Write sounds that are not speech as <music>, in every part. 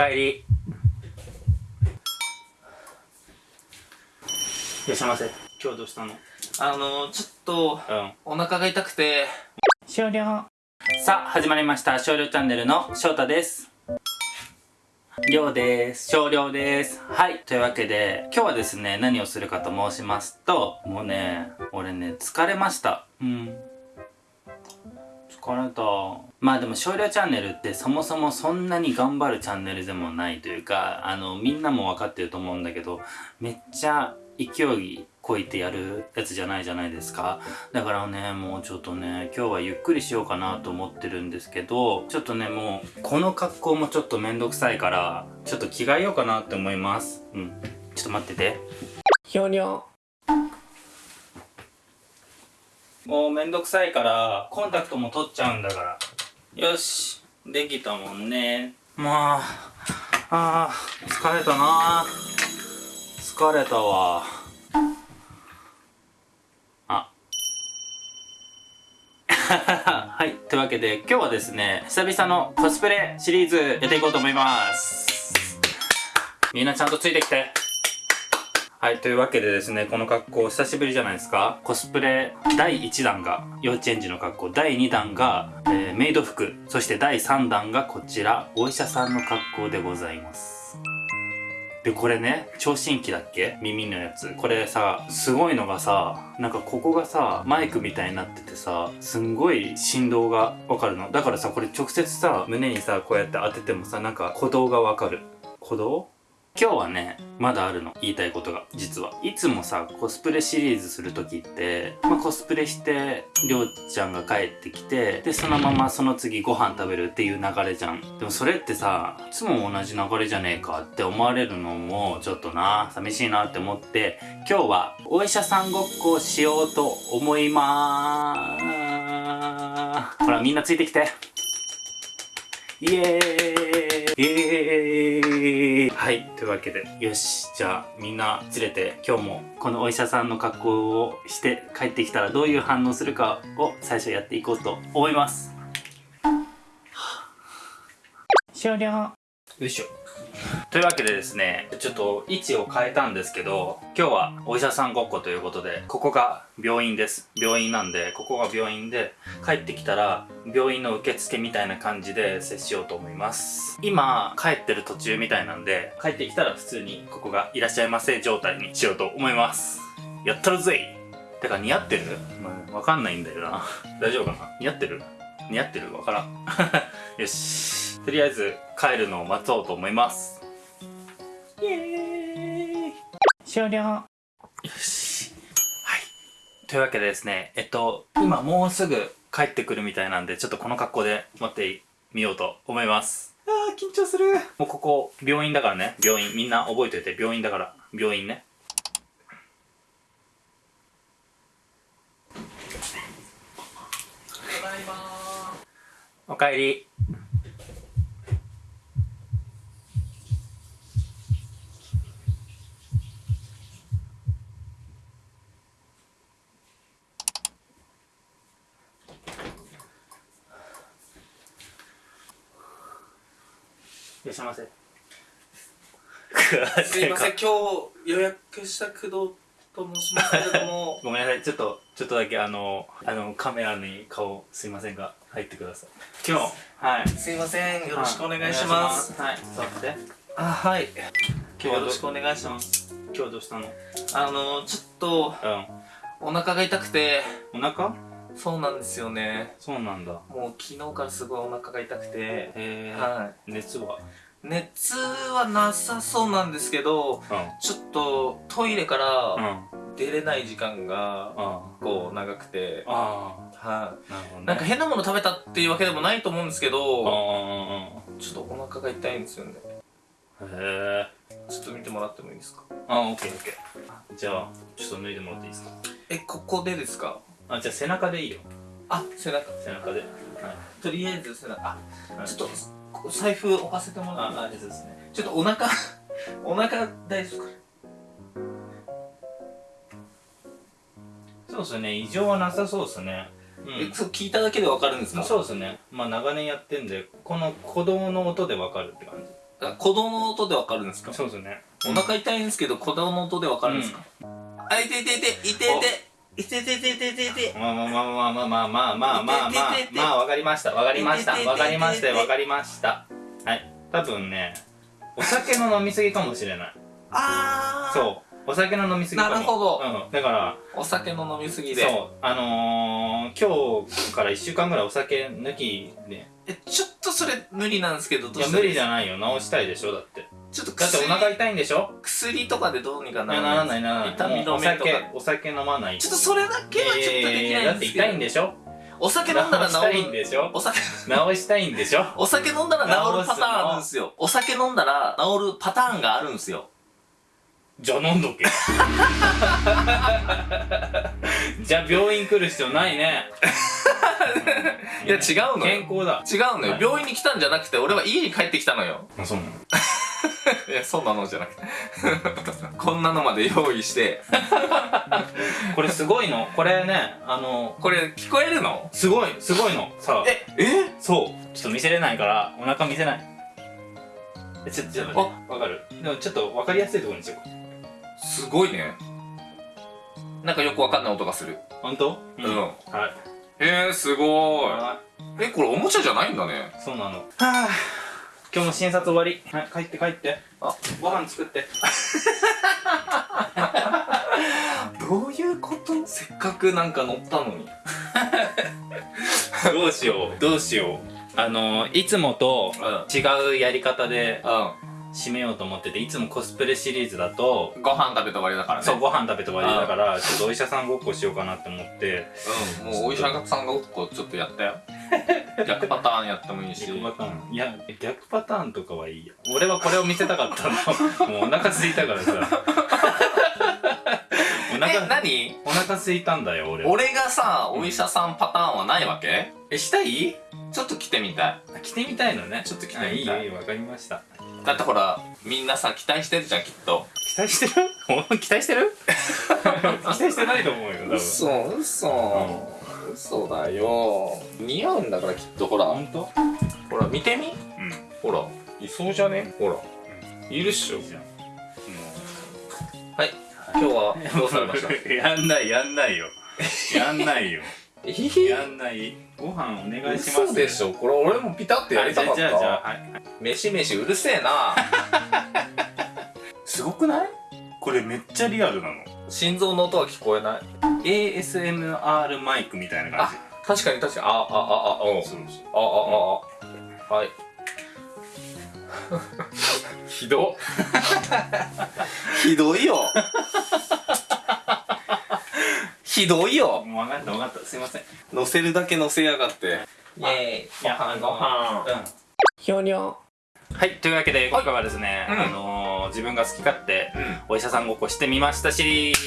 かえり。いらっしゃいませ今日どうしたの？あのちょっとうん。お腹が痛くて。終了。さあ始まりました。少量チャンネルの翔太です。量です。少量です。はい。というわけで今日はですね何をするかと申しますともうね俺ね疲れました。うん疲れたまあでも少量チャンネルってそもそもそんなに頑張るチャンネルでもないというかあのみんなも分かってると思うんだけどめっちゃ勢いこいてやるやつじゃないじゃないですか。だからねもうちょっとね今日はゆっくりしようかなと思ってるんですけどちょっとねもうこの格好もちょっとめんどくさいからちょっと着替えようかなって思います。うん。ちょっと待ってて。ひょにょもうめんどくさいからコンタクトも取っちゃうんだから。よし。できたもんね。まああー疲れたな。疲れたわ。あ。<laughs> はいというわけで今日はですね久々のコスプレシリーズやっていこうと思います。みんなちゃんとついてきて。はい、というわけでですね、この格好久しぶりじゃないですか。コスプレ第1弾が幼稚園児の格好、第2弾が、えーメイド服、そして第3弾がこちら、お医者さんの格好でございます。で、これね、聴診器だっけ？耳のやつ。これさ、すごいのがさ、なんかここがさ、マイクみたいになっててさ、すんごい振動がわかるの。だからさ、これ直接さ、胸にさ、こうやって当ててもさ、なんか鼓動がわかる。鼓動？今日はね、まだあるの。言いたいことが。実は。いつもさ、コスプレシリーズするときって、まあ、コスプレして、りょうちゃんが帰ってきて、で、そのままその次ご飯食べるっていう流れじゃん。でもそれってさ、いつも同じ流れじゃねえかって思われるのも、ちょっとな、寂しいなって思って、今日はお医者さんごっこをしようと思いまーす。ほら、みんなついてきて。イエーイイエーはい、というわけで、よし、じゃあみんな連れて今日もこのお医者さんの格好をして帰ってきたらどういう反応するかを最初やっていこうと思います。終了よいしょ。というわけでですね、ちょっと位置を変えたんですけど、今日はお医者さんごっこということで、ここが病院です。病院なんで、ここが病院で、帰ってきたら、病院の受付みたいな感じで接しようと思います。今、帰ってる途中みたいなんで、帰ってきたら普通にここがいらっしゃいませ状態にしようと思います。やったるぜいてか似合ってる？まあわかんないんだよな。大丈夫かな？似合ってる？似合ってる？わからん。<laughs> よし。とりあえず帰るのを待とうと思います。イエーイ終了よし。はい。というわけでですね、えっと、今もうすぐ帰ってくるみたいなんで、ちょっとこの格好で待ってみようと思います。あー、緊張する。もうここ、病院だからね。病院。みんな覚えておいて、病院だから。病院ね。ただいまおかえり。らっしゃいませ。すいません今日予約した工藤と申しますけれども。<laughs> ごめんなさい、ちょっと、ちょっとだけあの、あの、カメラに顔すいませんが、入ってください。今日、はい。すいませんよろしくお願いします。はい、座って。あはい。今日よろしくお願いします。今日どうしたの？あのちょっとうん。お腹が痛くて。お腹？そうなんですよねそうなんだ。もう昨日からすごいお腹が痛くてへー。は熱は？熱はなさそうなんですけどうん。ちょっとトイレかうん。ら出れない時間があこう長くてあ。はああ。なるほどね。いなんか変なもの食べたっていうわけでもないと思うんですけうんどうんうんちょっとお腹が痛いんですよねうん。へえ。ちょっと見てもらってもいいですか？あ、オッケーオッケー。じゃあ、ちょっと脱いでもらっていいですか？えここでですか？あ、じゃあ背中でいいよ。あ背中背中で。はい。とりあえず背中あはいちょっと財布置かせてもらってあ、あ、ですね。ちょっとお腹お腹大丈夫か？そうですね。異常はなさそうですね。うえそう聞いただけでわかるんですか？そうですね。まあ長年やってんで、この鼓動の音でわかるって感じ。あ鼓動の音でわかるんですか？そうですねお腹痛いんですけど鼓動の音でわかるんですか、あいていていていていていててててててまあまあまあまあまあまあまあまあまあまあまあわかりましたわかりましたわかりましたわかりましたはい多分ねお酒の飲みすぎかもしれないああそうお酒の飲みすぎなるほどうんだからお酒の飲みすぎでそうあのー、今日から1週間ぐらいお酒抜きでえちょっとそれ無理なんですけどどうしたらいい無理じゃないよ治したいでしょだってちょっとだって薬お腹痛いんでしょ？薬とかでどうにかいならやない。ならない痛み止めとか。酒お酒飲まない。ちょっとそれだけはちょっとできないんですけど。だって痛いんでしょ？お酒飲んだら治る。んでしょ？お酒。治したいんでしょ？お酒飲んだら治るパターンあるんですよ。お酒飲んだら治るパターンがあるんですよじゃあ飲んどけ。じゃあ病院来る必要ないね。いや違うのよ。健康だ。違うのよ。病院に来たんじゃなくて俺は家に帰ってきたのよ。あそうなの？<laughs> いやそんなのじゃなくて。<laughs> こんなのまで用意して。<laughs> これすごいの？これねあのこれ聞こえるの？すごいすごいの。さあ。ええ？そう。ちょっと見せれないからお腹見せない。えちょっとちょっとわかる？でもちょっとわかりやすいところにしようすごいね。なんかよくわかんない音がする。本当？うん、はい。えー、すごい。はえこれおもちゃじゃないんだね。いそうなの。はあ。今日も診察終わり。はい帰って帰って。あ。ご飯作って。<laughs> どういうこと？せっかくなんか乗ったのに。<laughs> どうしようどうしよう。あのいつもとうん。違うやり方でう締めようと思ってていつもコスプレシリーズだとんご飯食べて終わりだからね。そうご飯食べて終わりだからちょっとお医者さんごっこしようかなって思って。うんもうお医者さんがごっこちょっとやったよ。<laughs> 逆パターンやってもいいし。逆パターン。いや逆パターンとかはいいや俺はこれを見せたかったの。<laughs> もうお腹空いたからさ。<laughs> おえ腹何？お腹空いたんだよ俺は。俺がさお医者さんパターンはないわけ？えしたい？ちょっと来てみたい。着てみたいのね。ちょっと着てみたい。あいいわかりましただってほらみんなさ期待してるじゃんきっと。期待してる？お <laughs> 期待してる？<laughs> 期待してないと思うよ多分。嘘嘘。嘘だよ。似合うんだからきっとほら。本当？ほら見てみ。うん。ほら。いそうじゃね？ほら。いるっしょ。いいじゃん。はい。今日は <laughs> どうされました？やんないやんないよ。やんないよ。やんないご飯お願いします。嘘でしょ。これ俺もピタってやりたかったじゃあじゃあはい飯飯うるせえな。<laughs> すごくない？これめっちゃリアルなの。心臓の音は聞こえない？ASMR マイクみたいな感確かに確かに。ああああうん。じそうそう。ああああはい。<laughs> ひど <laughs> ひどいよひどいよ。もう分かった分かった。すいません。乗せるだけ乗せやがって。イェーイいやご飯。うん。ひょにょはいというわけで今回はですね、うん。あのー自分が好き勝手うん。お医者さんごっこしてみましたシリー。ズ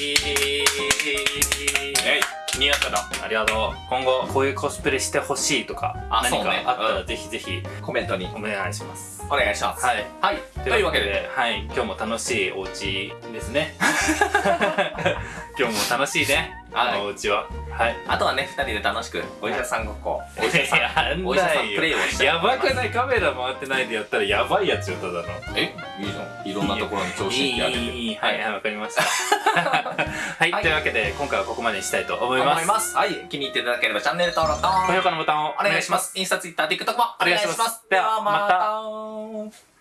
えい。似合っただ。ありがとう。今後こういうコスプレしてほしいとか何あそうね。かあったらうん。ぜひぜひコメントに。お願いします。お願いします。はい。はい。というわけで。はい。今日も楽しいお家ですね。<laughs> <laughs> 今日も楽しいねはい。このお家は。はい。あとはね二人で楽しくお医者さんごっこお医者さんお医者さんプレイをしてやばくないカメラ回ってないでやったらやばいやつよただの。え？いいじゃん。いろんなところに調子ってやってていいいはいはい。わかりました。<laughs> はい、はい。というわけで今回はここまでにしたいと思います。はい。気に入っていただければチャンネル登録と高評価のボタンをお願いします。インスタツイッター TikTok もお願いします。ではまた